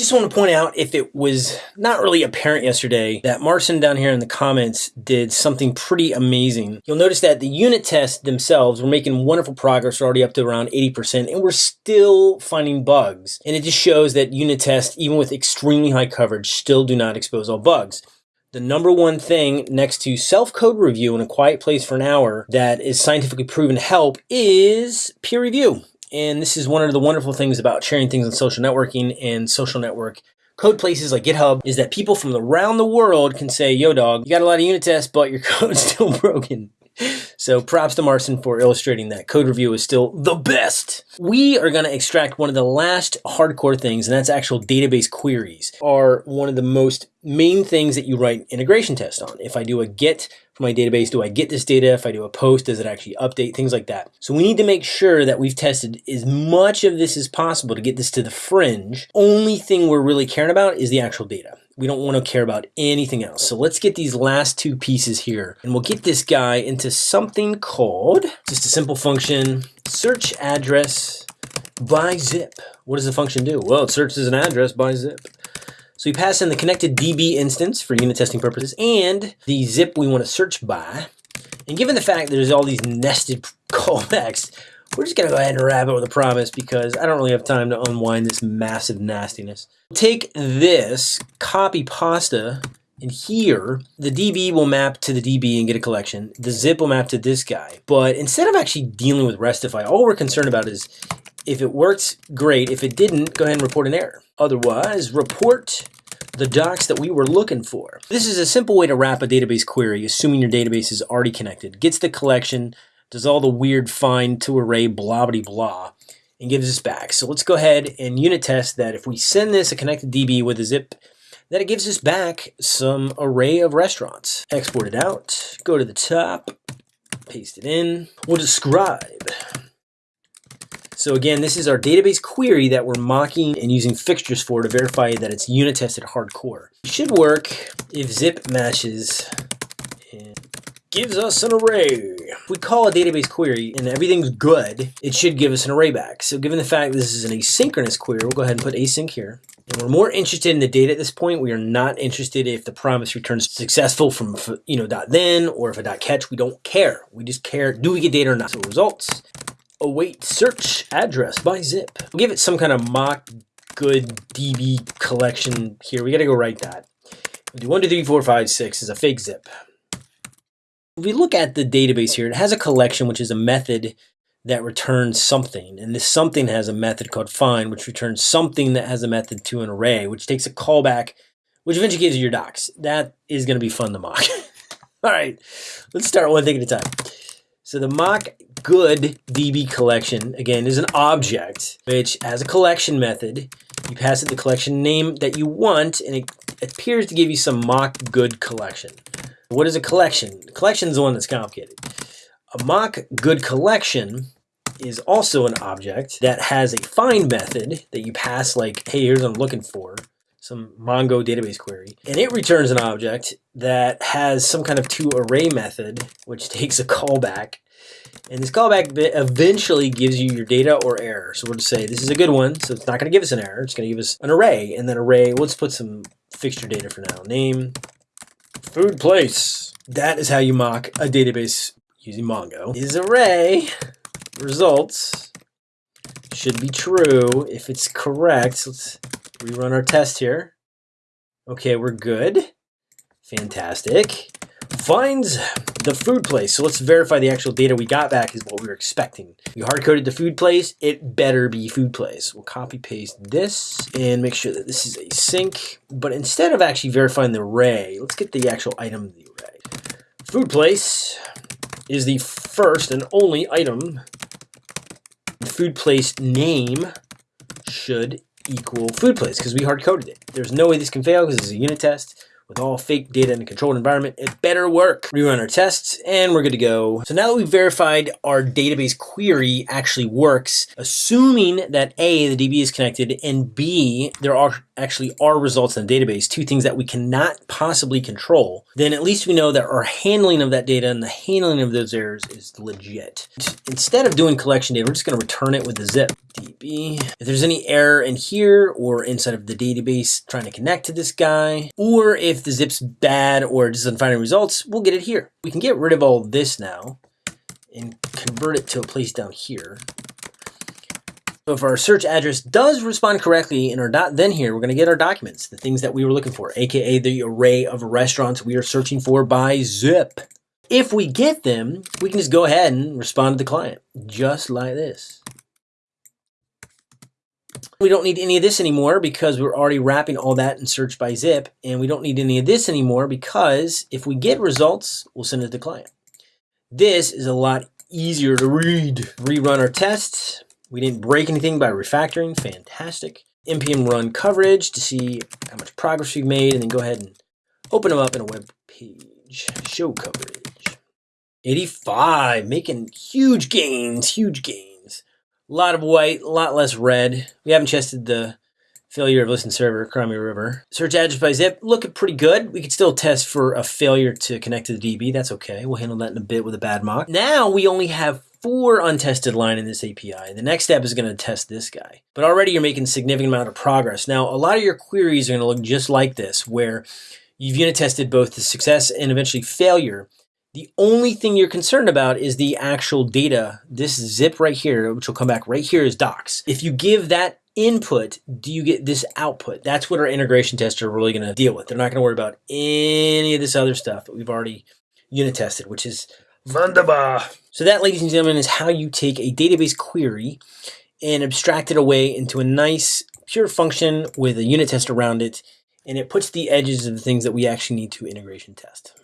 Just want to point out if it was not really apparent yesterday that Marcin down here in the comments did something pretty amazing. You'll notice that the unit tests themselves were making wonderful progress. We're already up to around 80% and we're still finding bugs. And it just shows that unit tests, even with extremely high coverage, still do not expose all bugs. The number one thing next to self-code review in a quiet place for an hour that is scientifically proven to help is peer review. And this is one of the wonderful things about sharing things on social networking and social network code places like GitHub is that people from around the world can say, yo dog, you got a lot of unit tests, but your code's still broken. So props to Marcin for illustrating that code review is still the best. We are going to extract one of the last hardcore things, and that's actual database queries are one of the most main things that you write integration tests on. If I do a get for my database, do I get this data? If I do a post, does it actually update? Things like that. So we need to make sure that we've tested as much of this as possible to get this to the fringe. Only thing we're really caring about is the actual data. We don't want to care about anything else. So let's get these last two pieces here and we'll get this guy into something called just a simple function search address by zip. What does the function do? Well, it searches an address by zip. So we pass in the connected DB instance for unit testing purposes and the zip we want to search by. And given the fact that there's all these nested callbacks, we're just gonna go ahead and wrap it with a promise because I don't really have time to unwind this massive nastiness. Take this, copy pasta, and here, the DB will map to the DB and get a collection. The zip will map to this guy. But instead of actually dealing with Restify, all we're concerned about is if it works, great. If it didn't, go ahead and report an error. Otherwise, report the docs that we were looking for. This is a simple way to wrap a database query, assuming your database is already connected. Gets the collection, does all the weird find to array blah blah blah, and gives us back. So let's go ahead and unit test that if we send this a connected DB with a zip, that it gives us back some array of restaurants. Export it out, go to the top, paste it in. We'll describe so again, this is our database query that we're mocking and using fixtures for to verify that it's unit tested hardcore. It should work if zip matches gives us an array. If we call a database query and everything's good, it should give us an array back. So given the fact this is an asynchronous query, we'll go ahead and put async here. And we're more interested in the data at this point. We are not interested if the promise returns successful from, you know, dot then or if a dot catch. We don't care. We just care, do we get data or not? So results, await search address by zip. We'll give it some kind of mock good DB collection here. We got to go write that. We'll do one, two, three, four, five, six is a fake zip. If we look at the database here, it has a collection, which is a method that returns something. And this something has a method called find, which returns something that has a method to an array, which takes a callback, which eventually gives you your docs. That is going to be fun to mock. All right, let's start one thing at a time. So the mock good DB collection, again, is an object which has a collection method. You pass it the collection name that you want, and it appears to give you some mock good collection. What is a collection? A collection is the one that's complicated. A mock good collection is also an object that has a find method that you pass like, hey, here's what I'm looking for, some Mongo database query. And it returns an object that has some kind of to array method, which takes a callback and this callback eventually gives you your data or error. So we'll just say this is a good one. So it's not going to give us an error. It's going to give us an array. And then array, let's put some fixture data for now. Name, food place. That is how you mock a database using Mongo. Is array results should be true. If it's correct, let's rerun our test here. Okay, we're good. Fantastic. Finds the food place. So let's verify the actual data we got back is what we were expecting. We hard-coded the food place. It better be food place. We'll copy paste this and make sure that this is async. But instead of actually verifying the array, let's get the actual item of the array. Food place is the first and only item. The food place name should equal food place because we hard-coded it. There's no way this can fail because is a unit test with all fake data in a controlled environment, it better work. Rerun our tests and we're good to go. So now that we've verified our database query actually works, assuming that A, the DB is connected and B, there are actually are results in the database, two things that we cannot possibly control, then at least we know that our handling of that data and the handling of those errors is legit. Instead of doing collection data, we're just going to return it with the zip db. If there's any error in here or inside of the database trying to connect to this guy, or if the zip's bad or doesn't find any results, we'll get it here. We can get rid of all this now and convert it to a place down here. So if our search address does respond correctly in our dot, then here we're going to get our documents, the things that we were looking for, aka the array of restaurants we are searching for by zip. If we get them, we can just go ahead and respond to the client, just like this. We don't need any of this anymore because we're already wrapping all that in search by zip. And we don't need any of this anymore because if we get results, we'll send it to the client. This is a lot easier to read. Rerun our tests. We didn't break anything by refactoring. Fantastic. npm run coverage to see how much progress we've made and then go ahead and open them up in a web page. Show coverage. 85, making huge gains, huge gains. A lot of white, a lot less red. We haven't tested the failure of listen server, Crimea River. Search address by zip, looking pretty good. We could still test for a failure to connect to the DB. That's okay. We'll handle that in a bit with a bad mock. Now we only have four untested line in this API. The next step is going to test this guy. But already you're making significant amount of progress. Now, a lot of your queries are going to look just like this, where you've unit tested both the success and eventually failure. The only thing you're concerned about is the actual data. This zip right here, which will come back right here is docs. If you give that input, do you get this output? That's what our integration tests are really going to deal with. They're not going to worry about any of this other stuff that we've already unit tested, which is Wunderbar. So that, ladies and gentlemen, is how you take a database query and abstract it away into a nice pure function with a unit test around it, and it puts the edges of the things that we actually need to integration test.